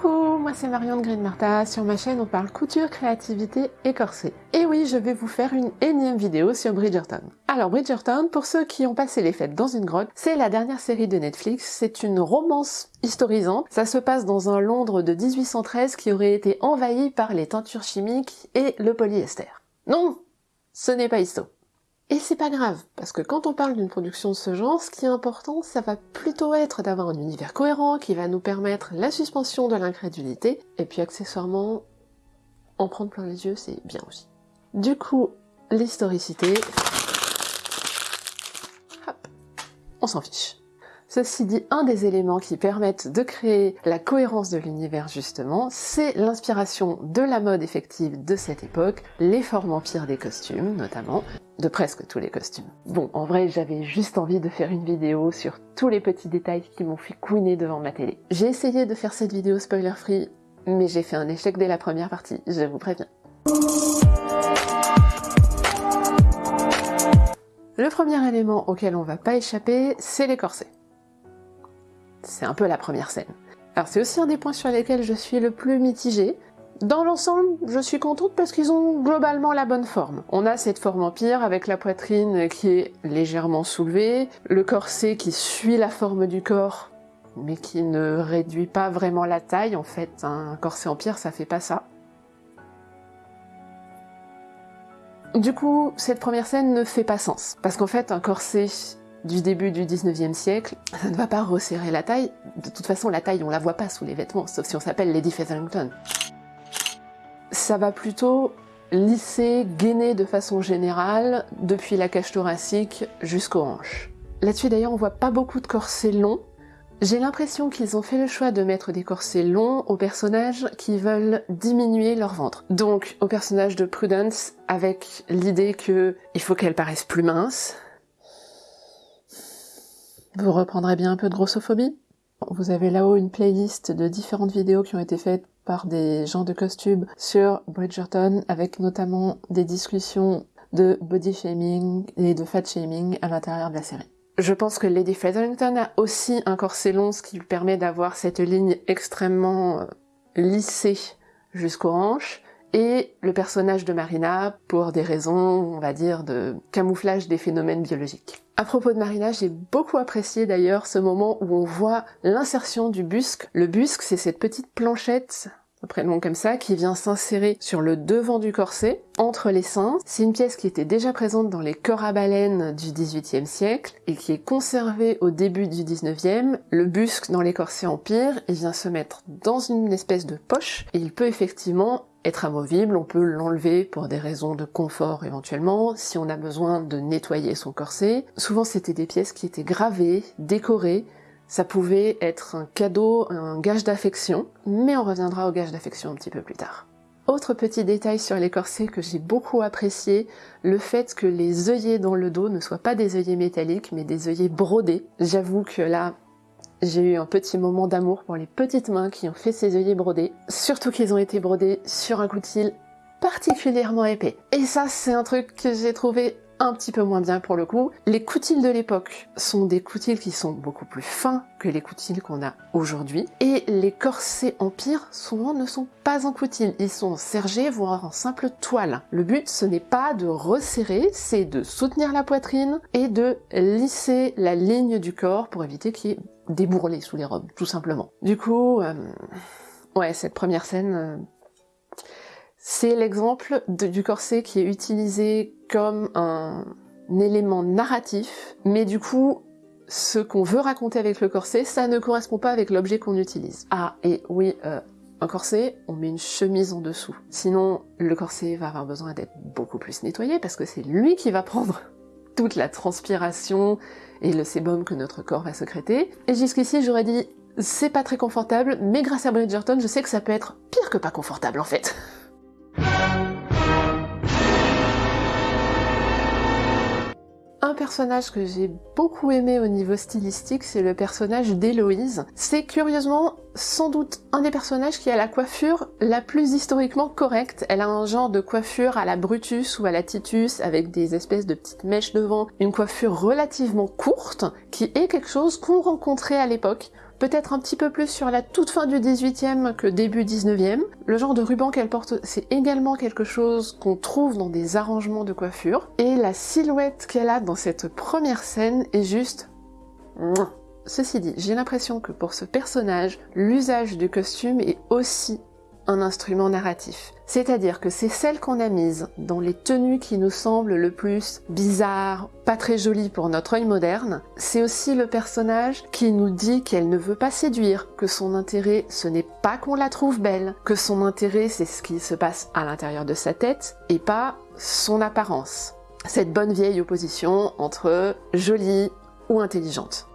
Coucou, moi c'est Marion de Green Martha. Sur ma chaîne, on parle couture, créativité et corset. Et oui, je vais vous faire une énième vidéo sur Bridgerton. Alors Bridgerton, pour ceux qui ont passé les fêtes dans une grotte, c'est la dernière série de Netflix. C'est une romance historisante. Ça se passe dans un Londres de 1813 qui aurait été envahi par les teintures chimiques et le polyester. Non, ce n'est pas histo. Et c'est pas grave, parce que quand on parle d'une production de ce genre, ce qui est important, ça va plutôt être d'avoir un univers cohérent qui va nous permettre la suspension de l'incrédulité, et puis accessoirement, en prendre plein les yeux, c'est bien aussi. Du coup, l'historicité... Hop, on s'en fiche. Ceci dit, un des éléments qui permettent de créer la cohérence de l'univers justement, c'est l'inspiration de la mode effective de cette époque, les formes empires des costumes notamment, de presque tous les costumes. Bon, en vrai, j'avais juste envie de faire une vidéo sur tous les petits détails qui m'ont fait couiner devant ma télé. J'ai essayé de faire cette vidéo spoiler free, mais j'ai fait un échec dès la première partie, je vous préviens. Le premier élément auquel on va pas échapper, c'est les corsets. C'est un peu la première scène. Alors c'est aussi un des points sur lesquels je suis le plus mitigée. Dans l'ensemble, je suis contente parce qu'ils ont globalement la bonne forme. On a cette forme empire avec la poitrine qui est légèrement soulevée, le corset qui suit la forme du corps mais qui ne réduit pas vraiment la taille. En fait, un corset empire, ça fait pas ça. Du coup, cette première scène ne fait pas sens. Parce qu'en fait, un corset du début du 19e siècle, ça ne va pas resserrer la taille. De toute façon, la taille, on la voit pas sous les vêtements, sauf si on s'appelle Lady Featherington. Ça va plutôt lisser, gainer de façon générale, depuis la cage thoracique jusqu'aux hanches. Là-dessus d'ailleurs, on voit pas beaucoup de corsets longs. J'ai l'impression qu'ils ont fait le choix de mettre des corsets longs aux personnages qui veulent diminuer leur ventre. Donc, au personnage de Prudence, avec l'idée que il faut qu'elle paraisse plus mince, vous reprendrez bien un peu de grossophobie? Vous avez là-haut une playlist de différentes vidéos qui ont été faites par des gens de costume sur Bridgerton, avec notamment des discussions de body shaming et de fat shaming à l'intérieur de la série. Je pense que Lady Featherington a aussi un corset long, ce qui lui permet d'avoir cette ligne extrêmement euh, lissée jusqu'aux hanches, et le personnage de Marina pour des raisons, on va dire, de camouflage des phénomènes biologiques. À propos de Marina, j'ai beaucoup apprécié d'ailleurs ce moment où on voit l'insertion du busque. Le busque, c'est cette petite planchette après long comme ça, qui vient s'insérer sur le devant du corset, entre les seins. C'est une pièce qui était déjà présente dans les corps à baleines du XVIIIe siècle et qui est conservée au début du XIXe. Le busque dans les corsets empire, il vient se mettre dans une espèce de poche et il peut effectivement être amovible, on peut l'enlever pour des raisons de confort éventuellement, si on a besoin de nettoyer son corset. Souvent c'était des pièces qui étaient gravées, décorées, ça pouvait être un cadeau, un gage d'affection, mais on reviendra au gage d'affection un petit peu plus tard. Autre petit détail sur les corsets que j'ai beaucoup apprécié, le fait que les œillets dans le dos ne soient pas des œillets métalliques, mais des œillets brodés. J'avoue que là, j'ai eu un petit moment d'amour pour les petites mains qui ont fait ces œillets brodés, surtout qu'ils ont été brodés sur un coutil particulièrement épais. Et ça, c'est un truc que j'ai trouvé un petit peu moins bien pour le coup. Les coutils de l'époque sont des coutils qui sont beaucoup plus fins que les coutils qu'on a aujourd'hui. Et les corsets empire, souvent, ne sont pas en coutil. Ils sont sergés, voire en simple toile. Le but, ce n'est pas de resserrer, c'est de soutenir la poitrine et de lisser la ligne du corps pour éviter qu'il y ait débourrelé sous les robes, tout simplement. Du coup, euh, ouais, cette première scène, euh, c'est l'exemple du corset qui est utilisé comme un, élément narratif, mais du coup, ce qu'on veut raconter avec le corset, ça ne correspond pas avec l'objet qu'on utilise. Ah, et oui, euh, un corset, on met une chemise en dessous. Sinon, le corset va avoir besoin d'être beaucoup plus nettoyé parce que c'est lui qui va prendre toute la transpiration et le sébum que notre corps va sécréter. Et jusqu'ici, j'aurais dit, c'est pas très confortable, mais grâce à Bridgerton, je sais que ça peut être pire que pas confortable en fait. Personnage que j'ai beaucoup aimé au niveau stylistique, c'est le personnage d'Héloïse. C'est curieusement sans doute un des personnages qui a la coiffure la plus historiquement correcte. Elle a un genre de coiffure à la Brutus ou à la Titus avec des espèces de petites mèches devant, une coiffure relativement courte qui est quelque chose qu'on rencontrait à l'époque peut-être un petit peu plus sur la toute fin du 18e que début 19e. Le genre de ruban qu'elle porte, c'est également quelque chose qu'on trouve dans des arrangements de coiffure. Et la silhouette qu'elle a dans cette première scène est juste... Ceci dit, j'ai l'impression que pour ce personnage, l'usage du costume est aussi instrument narratif. C'est-à-dire que c'est celle qu'on a mise dans les tenues qui nous semblent le plus bizarres, pas très jolies pour notre œil moderne. C'est aussi le personnage qui nous dit qu'elle ne veut pas séduire, que son intérêt ce n'est pas qu'on la trouve belle, que son intérêt c'est ce qui se passe à l'intérieur de sa tête et pas son apparence. Cette bonne vieille opposition entre jolie ou intelligente.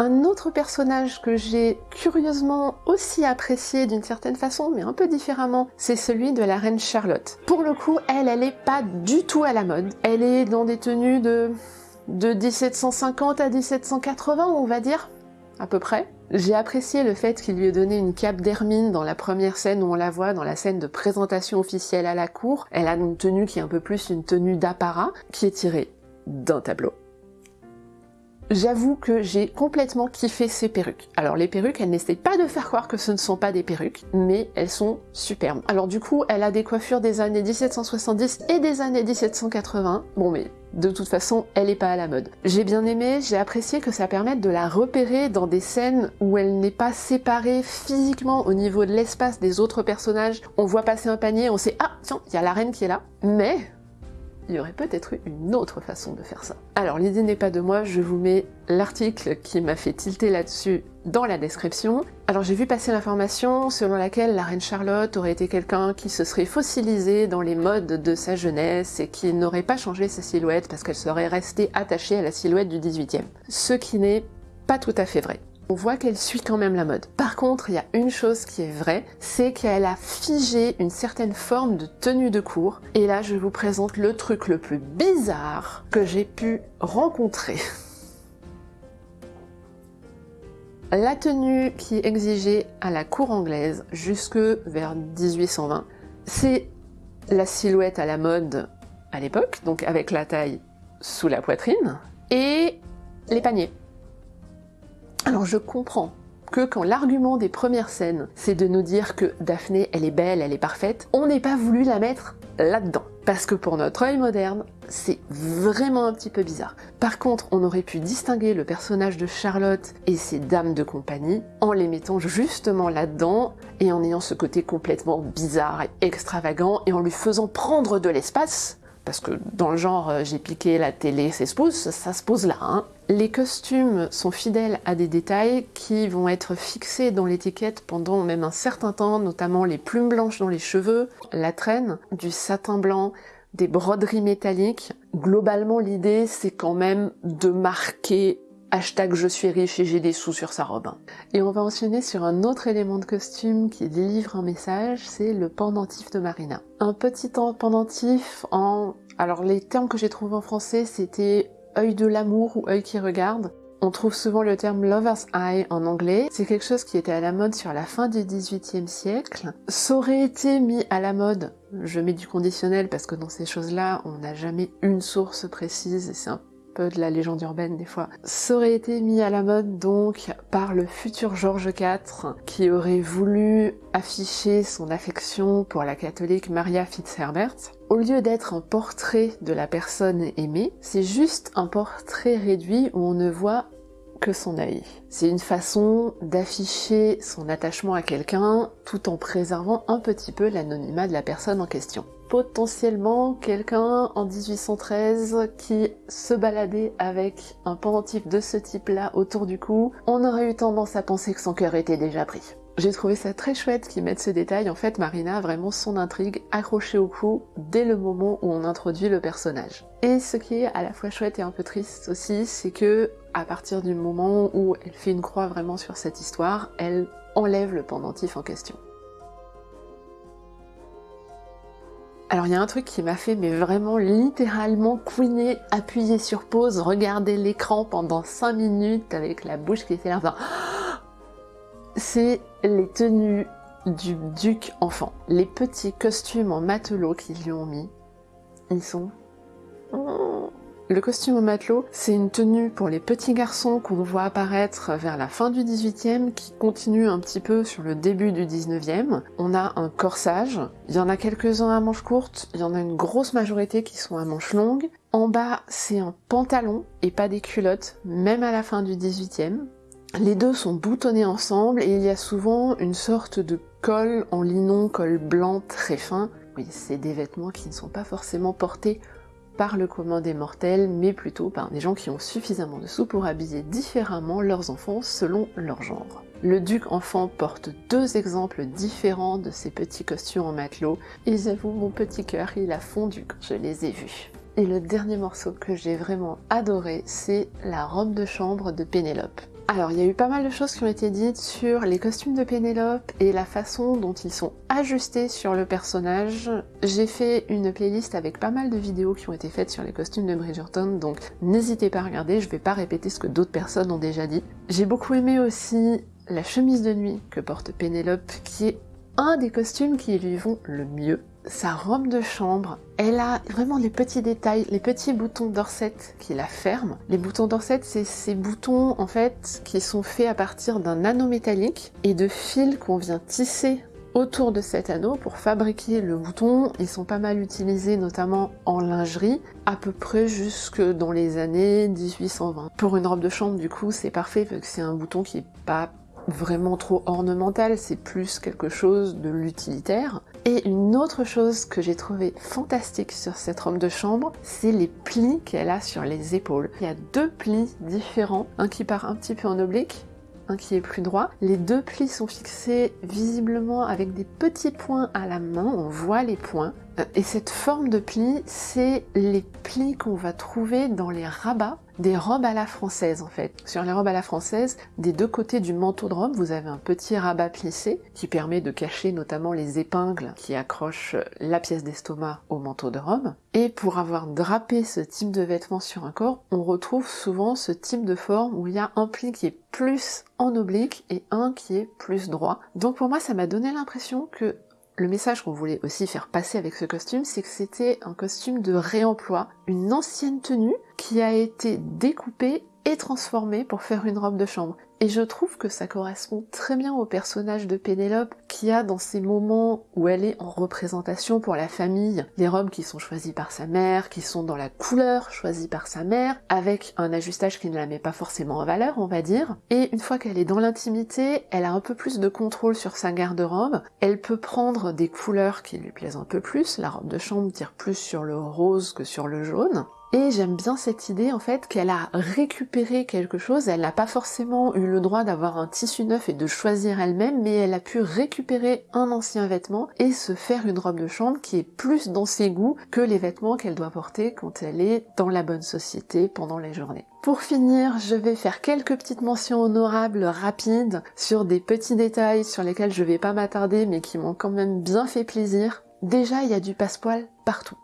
Un autre personnage que j'ai curieusement aussi apprécié d'une certaine façon, mais un peu différemment, c'est celui de la reine Charlotte. Pour le coup, elle, elle est pas du tout à la mode. Elle est dans des tenues de, de 1750 à 1780, on va dire, à peu près. J'ai apprécié le fait qu'il lui ait donné une cape d'hermine dans la première scène où on la voit, dans la scène de présentation officielle à la cour. Elle a une tenue qui est un peu plus une tenue d'apparat, qui est tirée d'un tableau. J'avoue que j'ai complètement kiffé ces perruques. Alors les perruques, elles n'essayent pas de faire croire que ce ne sont pas des perruques, mais elles sont superbes. Alors du coup, elle a des coiffures des années 1770 et des années 1780. Bon mais de toute façon, elle est pas à la mode. J'ai bien aimé, j'ai apprécié que ça permette de la repérer dans des scènes où elle n'est pas séparée physiquement au niveau de l'espace des autres personnages. On voit passer un panier, on sait « Ah, tiens, il y a la reine qui est là ». Mais il y aurait peut-être eu une autre façon de faire ça. Alors l'idée n'est pas de moi, je vous mets l'article qui m'a fait tilter là-dessus dans la description. Alors j'ai vu passer l'information selon laquelle la reine Charlotte aurait été quelqu'un qui se serait fossilisé dans les modes de sa jeunesse et qui n'aurait pas changé sa silhouette parce qu'elle serait restée attachée à la silhouette du 18e. Ce qui n'est pas tout à fait vrai on voit qu'elle suit quand même la mode. Par contre, il y a une chose qui est vraie, c'est qu'elle a figé une certaine forme de tenue de cours. Et là, je vous présente le truc le plus bizarre que j'ai pu rencontrer. La tenue qui est exigée à la cour anglaise jusque vers 1820, c'est la silhouette à la mode à l'époque, donc avec la taille sous la poitrine, et les paniers. Alors je comprends que quand l'argument des premières scènes, c'est de nous dire que Daphné, elle est belle, elle est parfaite, on n'ait pas voulu la mettre là-dedans. Parce que pour notre œil moderne, c'est vraiment un petit peu bizarre. Par contre, on aurait pu distinguer le personnage de Charlotte et ses dames de compagnie en les mettant justement là-dedans et en ayant ce côté complètement bizarre et extravagant et en lui faisant prendre de l'espace parce que dans le genre euh, j'ai piqué la télé, c'est se pose, ça se pose là. Hein. Les costumes sont fidèles à des détails qui vont être fixés dans l'étiquette pendant même un certain temps, notamment les plumes blanches dans les cheveux, la traîne, du satin blanc, des broderies métalliques. Globalement l'idée c'est quand même de marquer Hashtag je suis riche et j'ai des sous sur sa robe. Et on va enchaîner sur un autre élément de costume qui délivre un message, c'est le pendentif de Marina. Un petit pendentif en... Alors les termes que j'ai trouvés en français c'était œil de l'amour ou œil qui regarde. On trouve souvent le terme lover's eye en anglais. C'est quelque chose qui était à la mode sur la fin du 18e siècle. Ça aurait été mis à la mode, je mets du conditionnel parce que dans ces choses-là, on n'a jamais une source précise et c'est un de la légende urbaine des fois, ça aurait été mis à la mode donc par le futur George IV qui aurait voulu afficher son affection pour la catholique Maria Fitzherbert. Au lieu d'être un portrait de la personne aimée, c'est juste un portrait réduit où on ne voit que son œil. C'est une façon d'afficher son attachement à quelqu'un tout en préservant un petit peu l'anonymat de la personne en question potentiellement quelqu'un en 1813 qui se baladait avec un pendentif de ce type-là autour du cou, on aurait eu tendance à penser que son cœur était déjà pris. J'ai trouvé ça très chouette qu'ils mettent ce détail, en fait Marina a vraiment son intrigue accrochée au cou dès le moment où on introduit le personnage. Et ce qui est à la fois chouette et un peu triste aussi, c'est que à partir du moment où elle fait une croix vraiment sur cette histoire, elle enlève le pendentif en question. Alors il y a un truc qui m'a fait mais vraiment littéralement couiner, appuyer sur pause, regarder l'écran pendant 5 minutes avec la bouche qui était là, enfin... C'est les tenues du duc enfant. Les petits costumes en matelot qu'ils lui ont mis, ils sont... Le costume au matelot, c'est une tenue pour les petits garçons qu'on voit apparaître vers la fin du 18e, qui continue un petit peu sur le début du 19e. On a un corsage, il y en a quelques-uns à manches courtes, il y en a une grosse majorité qui sont à manches longues. En bas, c'est un pantalon et pas des culottes, même à la fin du 18e. Les deux sont boutonnés ensemble et il y a souvent une sorte de col en linon, col blanc très fin. Oui, c'est des vêtements qui ne sont pas forcément portés par le commun des mortels, mais plutôt par des gens qui ont suffisamment de sous pour habiller différemment leurs enfants selon leur genre. Le duc enfant porte deux exemples différents de ces petits costumes en matelot, et j'avoue mon petit cœur il a fondu quand je les ai vus. Et le dernier morceau que j'ai vraiment adoré, c'est la robe de chambre de Pénélope. Alors, il y a eu pas mal de choses qui ont été dites sur les costumes de Pénélope et la façon dont ils sont ajustés sur le personnage. J'ai fait une playlist avec pas mal de vidéos qui ont été faites sur les costumes de Bridgerton, donc n'hésitez pas à regarder, je vais pas répéter ce que d'autres personnes ont déjà dit. J'ai beaucoup aimé aussi la chemise de nuit que porte Pénélope, qui est un des costumes qui lui vont le mieux sa robe de chambre, elle a vraiment les petits détails, les petits boutons d'orset qui la ferment. Les boutons d'orset, c'est ces boutons en fait qui sont faits à partir d'un anneau métallique et de fils qu'on vient tisser autour de cet anneau pour fabriquer le bouton. Ils sont pas mal utilisés notamment en lingerie, à peu près jusque dans les années 1820. Pour une robe de chambre, du coup, c'est parfait parce que c'est un bouton qui est pas vraiment trop ornemental, c'est plus quelque chose de l'utilitaire. Et une autre chose que j'ai trouvé fantastique sur cette robe de chambre, c'est les plis qu'elle a sur les épaules. Il y a deux plis différents, un qui part un petit peu en oblique, un qui est plus droit. Les deux plis sont fixés visiblement avec des petits points à la main, on voit les points. Euh, et cette forme de pli, c'est les plis qu'on va trouver dans les rabats des robes à la française en fait. Sur les robes à la française, des deux côtés du manteau de robe, vous avez un petit rabat plissé qui permet de cacher notamment les épingles qui accrochent la pièce d'estomac au manteau de robe. Et pour avoir drapé ce type de vêtement sur un corps, on retrouve souvent ce type de forme où il y a un pli qui est plus en oblique et un qui est plus droit. Donc pour moi, ça m'a donné l'impression que le message qu'on voulait aussi faire passer avec ce costume, c'est que c'était un costume de réemploi, une ancienne tenue qui a été découpée et transformée pour faire une robe de chambre. Et je trouve que ça correspond très bien au personnage de Pénélope qui a dans ces moments où elle est en représentation pour la famille, les robes qui sont choisies par sa mère, qui sont dans la couleur choisie par sa mère, avec un ajustage qui ne la met pas forcément en valeur, on va dire. Et une fois qu'elle est dans l'intimité, elle a un peu plus de contrôle sur sa garde-robe, elle peut prendre des couleurs qui lui plaisent un peu plus, la robe de chambre tire plus sur le rose que sur le jaune, et j'aime bien cette idée en fait qu'elle a récupéré quelque chose, elle n'a pas forcément eu le droit d'avoir un tissu neuf et de choisir elle-même, mais elle a pu récupérer un ancien vêtement et se faire une robe de chambre qui est plus dans ses goûts que les vêtements qu'elle doit porter quand elle est dans la bonne société pendant les journées. Pour finir, je vais faire quelques petites mentions honorables rapides sur des petits détails sur lesquels je vais pas m'attarder mais qui m'ont quand même bien fait plaisir. Déjà, il y a du passepoil partout.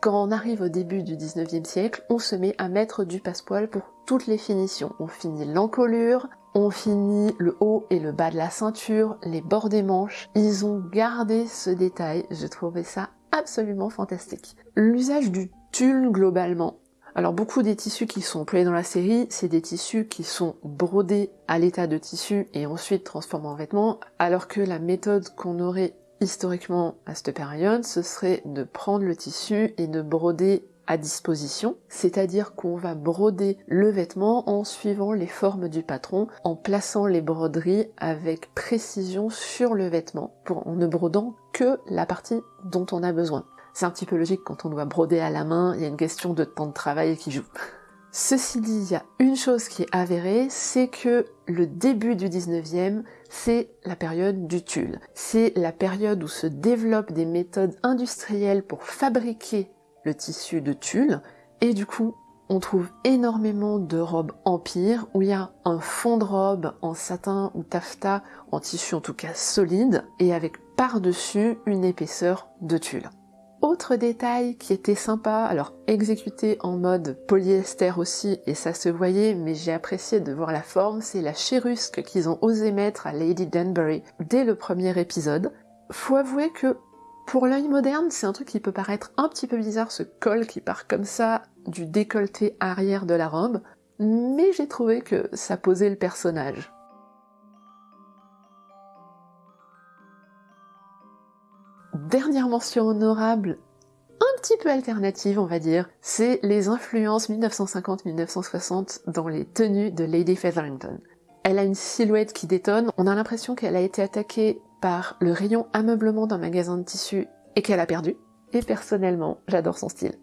Quand on arrive au début du 19e siècle, on se met à mettre du passepoil pour toutes les finitions. On finit l'encolure, on finit le haut et le bas de la ceinture, les bords des manches. Ils ont gardé ce détail, je trouvais ça absolument fantastique. L'usage du tulle globalement. Alors beaucoup des tissus qui sont employés dans la série, c'est des tissus qui sont brodés à l'état de tissu et ensuite transformés en vêtements, alors que la méthode qu'on aurait historiquement à cette période, ce serait de prendre le tissu et de broder à disposition, c'est-à-dire qu'on va broder le vêtement en suivant les formes du patron, en plaçant les broderies avec précision sur le vêtement, pour, en ne brodant que la partie dont on a besoin. C'est un petit peu logique quand on doit broder à la main, il y a une question de temps de travail qui joue. Ceci dit, il y a une chose qui est avérée, c'est que le début du 19e, c'est la période du tulle. C'est la période où se développent des méthodes industrielles pour fabriquer le tissu de tulle, et du coup, on trouve énormément de robes empire où il y a un fond de robe en satin ou taffetas, en tissu en tout cas solide, et avec par-dessus une épaisseur de tulle. Autre détail qui était sympa, alors exécuté en mode polyester aussi, et ça se voyait, mais j'ai apprécié de voir la forme, c'est la chérusque qu'ils ont osé mettre à Lady Danbury dès le premier épisode. Faut avouer que Pour l'œil moderne, c'est un truc qui peut paraître un petit peu bizarre, ce col qui part comme ça du décolleté arrière de la robe, mais j'ai trouvé que ça posait le personnage. Dernière mention honorable, un petit peu alternative on va dire, c'est les influences 1950-1960 dans les tenues de Lady Featherington. Elle a une silhouette qui détonne, on a l'impression qu'elle a été attaquée par le rayon ameublement d'un magasin de tissus et qu'elle a perdu. Et personnellement, j'adore son style.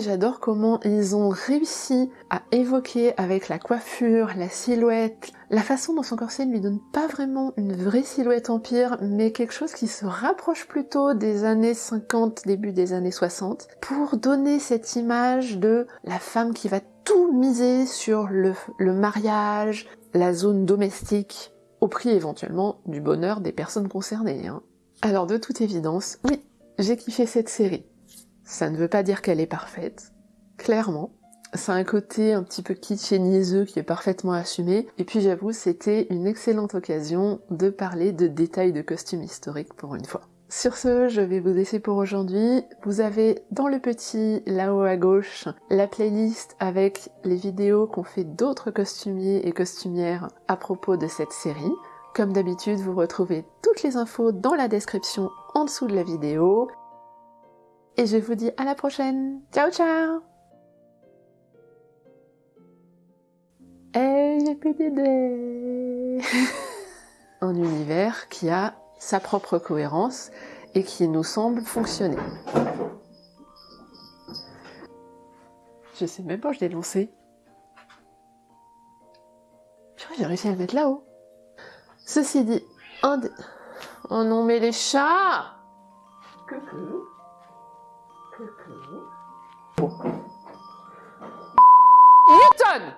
J'adore comment ils ont réussi à évoquer avec la coiffure, la silhouette, la façon dont son corset ne lui donne pas vraiment une vraie silhouette empire, mais quelque chose qui se rapproche plutôt des années 50, début des années 60, pour donner cette image de la femme qui va tout miser sur le, le mariage, la zone domestique, au prix éventuellement du bonheur des personnes concernées. Hein. Alors de toute évidence, oui, j'ai kiffé cette série. Ça ne veut pas dire qu'elle est parfaite, clairement. A un côté un petit peu kitsch et niaiseux qui est parfaitement assumé. Et puis j'avoue, c'était une excellente occasion de parler de détails de costumes historiques pour une fois. Sur ce, je vais vous laisser pour aujourd'hui. Vous avez dans le petit là-haut à gauche la playlist avec les vidéos qu'ont fait d'autres costumiers et costumières à propos de cette série. Comme d'habitude, vous retrouvez toutes les infos dans la description en dessous de la vidéo. Et je vous dis à la prochaine. Ciao ciao Et j'ai plus d'idées Un univers qui a sa propre cohérence et qui nous semble fonctionner. Je sais même pas, je l'ai lancé. J'ai réussi à le mettre là-haut. Ceci dit, un des... Oh non, mais les chats Coucou. Coucou. Bon. Newton